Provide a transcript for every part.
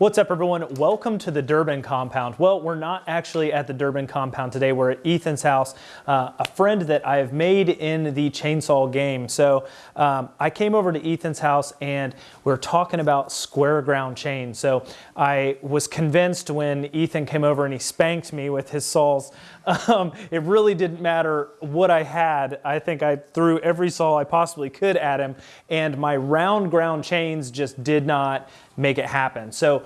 What's up everyone? Welcome to the Durbin compound. Well, we're not actually at the Durbin compound today. We're at Ethan's house, uh, a friend that I have made in the chainsaw game. So um, I came over to Ethan's house and we're talking about square ground chain. So I was convinced when Ethan came over and he spanked me with his saws, um, it really didn't matter what I had. I think I threw every saw I possibly could at him and my round ground chains just did not make it happen. So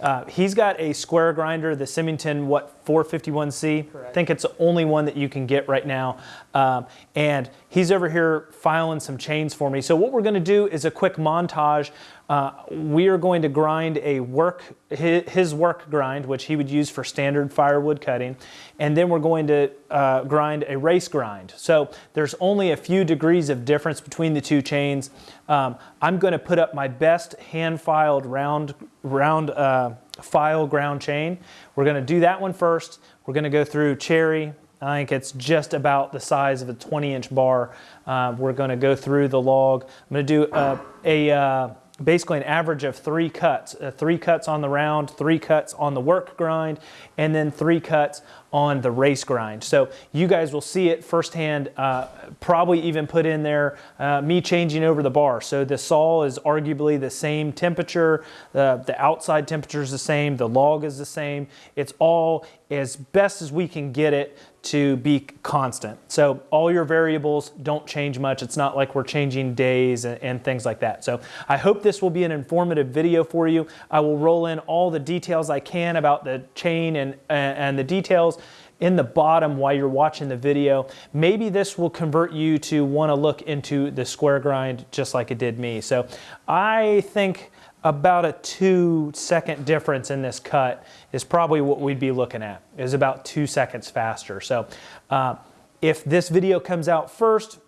uh, he's got a square grinder, the Simington, what, 451C? Correct. I think it's the only one that you can get right now. Um, and he's over here filing some chains for me. So what we're gonna do is a quick montage. Uh, we are going to grind a work, his work grind, which he would use for standard firewood cutting. And then we're going to uh, grind a race grind. So there's only a few degrees of difference between the two chains. Um, I'm gonna put up my best hand filed round, round uh, file ground chain. We're gonna do that one first. We're gonna go through cherry. I think it's just about the size of a 20 inch bar. Uh, we're gonna go through the log. I'm gonna do a, a uh, basically an average of three cuts, uh, three cuts on the round, three cuts on the work grind, and then three cuts on the race grind. So you guys will see it firsthand, uh, probably even put in there uh, me changing over the bar. So the saw is arguably the same temperature, the outside temperature is the same, the log is the same. It's all as best as we can get it to be constant. So all your variables don't change much. It's not like we're changing days and, and, things like that. So I hope this will be an informative video for you. I will roll in all the details I can about the chain and, and the details in the bottom while you're watching the video. Maybe this will convert you to want to look into the square grind just like it did me. So I think about a two second difference in this cut is probably what we'd be looking at, is about two seconds faster. So uh, if this video comes out first,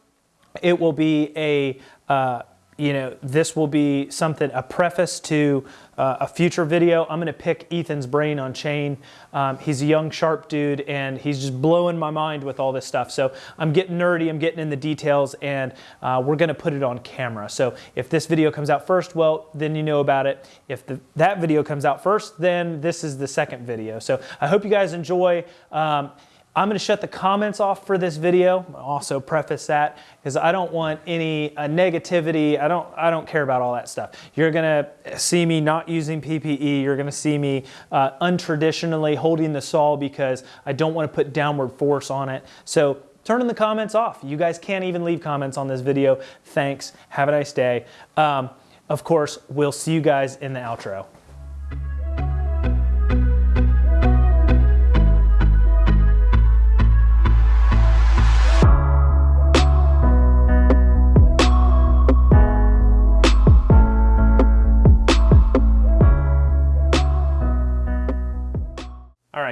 it will be a uh, you know, this will be something, a preface to uh, a future video. I'm gonna pick Ethan's brain on chain. Um, he's a young, sharp dude, and he's just blowing my mind with all this stuff. So I'm getting nerdy, I'm getting in the details, and uh, we're gonna put it on camera. So if this video comes out first, well, then you know about it. If the, that video comes out first, then this is the second video. So I hope you guys enjoy. Um, I'm to shut the comments off for this video. I'll also preface that because I don't want any uh, negativity. I don't, I don't care about all that stuff. You're to see me not using PPE. You're to see me uh, untraditionally holding the saw because I don't want to put downward force on it. So turning the comments off. You guys can't even leave comments on this video. Thanks. Have a nice day. Um, of course, we'll see you guys in the outro.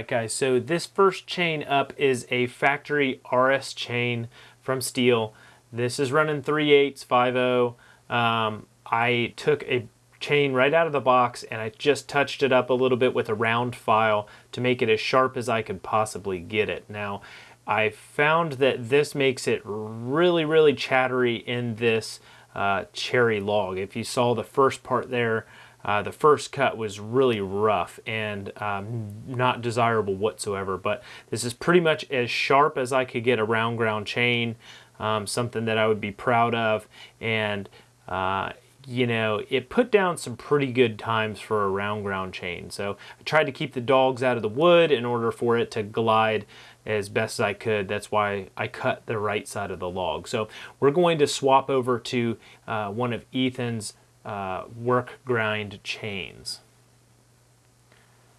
Right, guys, so this first chain up is a factory RS chain from Stihl. This is running 3 8 5 um, I took a chain right out of the box and I just touched it up a little bit with a round file to make it as sharp as I could possibly get it. Now, I found that this makes it really, really chattery in this uh, cherry log. If you saw the first part there, uh, the first cut was really rough and um, not desirable whatsoever, but this is pretty much as sharp as I could get a round ground chain, um, something that I would be proud of, and uh, you know, it put down some pretty good times for a round ground chain. So I tried to keep the dogs out of the wood in order for it to glide as best as I could. That's why I cut the right side of the log. So we're going to swap over to uh, one of Ethan's uh, work grind chains.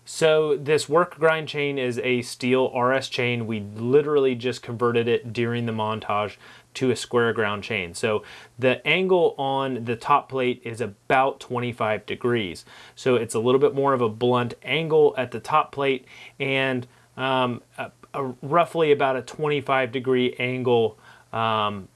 So this work grind chain is a Stihl RS chain. We literally just converted it during the montage to a square ground chain. So the angle on the top plate is about 25 degrees. So it's a little bit more of a blunt angle at the top plate and um, a, a roughly about a 25 degree angle um,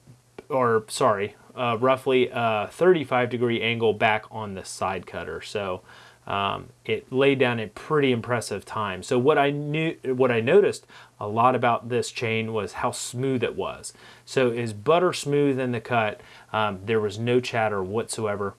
or sorry, uh, roughly a 35 degree angle back on the side cutter. So um, it laid down a pretty impressive time. So what I knew, what I noticed a lot about this chain was how smooth it was. So is butter smooth in the cut. Um, there was no chatter whatsoever.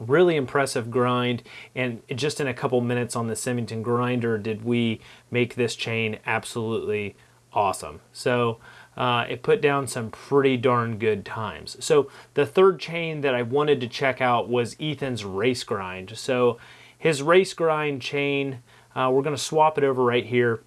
really impressive grind and just in a couple minutes on the Simington grinder did we make this chain absolutely awesome so uh, it put down some pretty darn good times. So the third chain that I wanted to check out was Ethan's race grind. So his race grind chain uh, we're going to swap it over right here.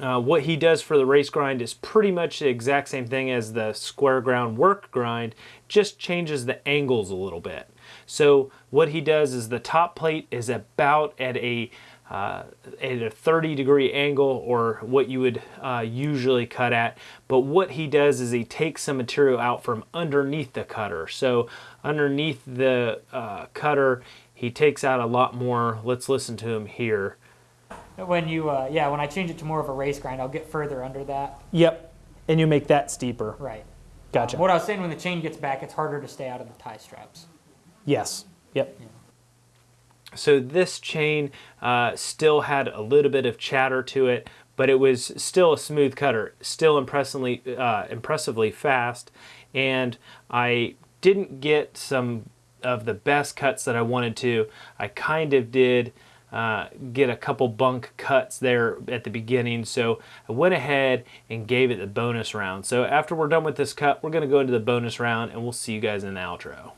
Uh, what he does for the race grind is pretty much the exact same thing as the square ground work grind, just changes the angles a little bit. So what he does is the top plate is about at a uh, at a 30 degree angle or what you would uh, usually cut at. But what he does is he takes some material out from underneath the cutter. So underneath the uh, cutter, he takes out a lot more. Let's listen to him here. When you, uh, yeah, when I change it to more of a race grind, I'll get further under that. Yep, and you make that steeper. Right. Gotcha. Um, what I was saying, when the chain gets back, it's harder to stay out of the tie straps. Yes. Yep. So this chain uh, still had a little bit of chatter to it, but it was still a smooth cutter, still impressively, uh, impressively fast, and I didn't get some of the best cuts that I wanted to. I kind of did uh, get a couple bunk cuts there at the beginning, so I went ahead and gave it the bonus round. So after we're done with this cut, we're going to go into the bonus round, and we'll see you guys in the outro.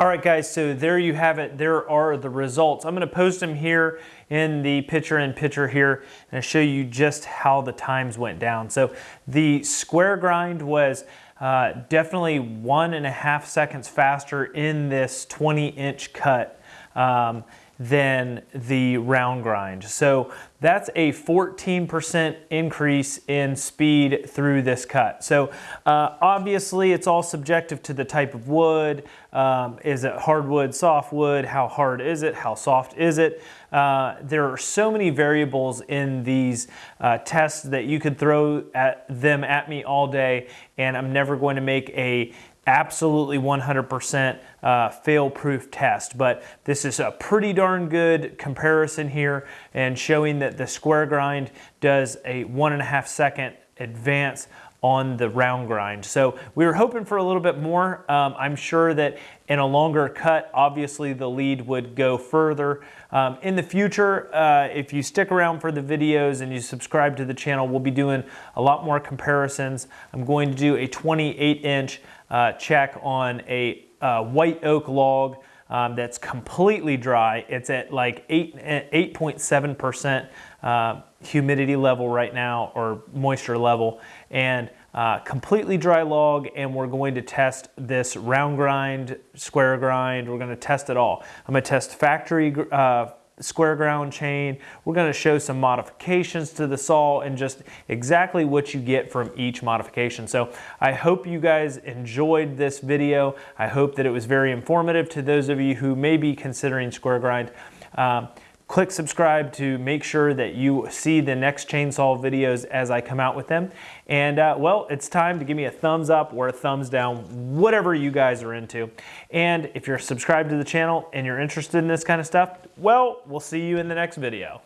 All right, guys, so there you have it. There are the results. I'm gonna post them here in the picture in picture here and show you just how the times went down. So the square grind was uh, definitely one and a half seconds faster in this 20 inch cut. Um, than the round grind. So that's a 14% increase in speed through this cut. So uh, obviously it's all subjective to the type of wood. Um, is it hardwood, softwood? How hard is it? How soft is it? Uh, there are so many variables in these uh, tests that you could throw at them at me all day and I'm never going to make a absolutely 100% uh, fail-proof test, but this is a pretty darn good comparison here and showing that the square grind does a one and a half second advance on the round grind. So we were hoping for a little bit more. Um, I'm sure that in a longer cut, obviously the lead would go further. Um, in the future, uh, if you stick around for the videos and you subscribe to the channel, we'll be doing a lot more comparisons. I'm going to do a 28 inch uh, check on a uh, white oak log um, that's completely dry. It's at like 8.7% uh, humidity level right now or moisture level and uh, completely dry log and we're going to test this round grind, square grind, we're going to test it all. I'm going to test factory uh, square ground chain. We're going to show some modifications to the saw and just exactly what you get from each modification. So I hope you guys enjoyed this video. I hope that it was very informative to those of you who may be considering square grind. Um, click subscribe to make sure that you see the next chainsaw videos as I come out with them. And uh, well, it's time to give me a thumbs up or a thumbs down, whatever you guys are into. And if you're subscribed to the channel and you're interested in this kind of stuff, well, we'll see you in the next video.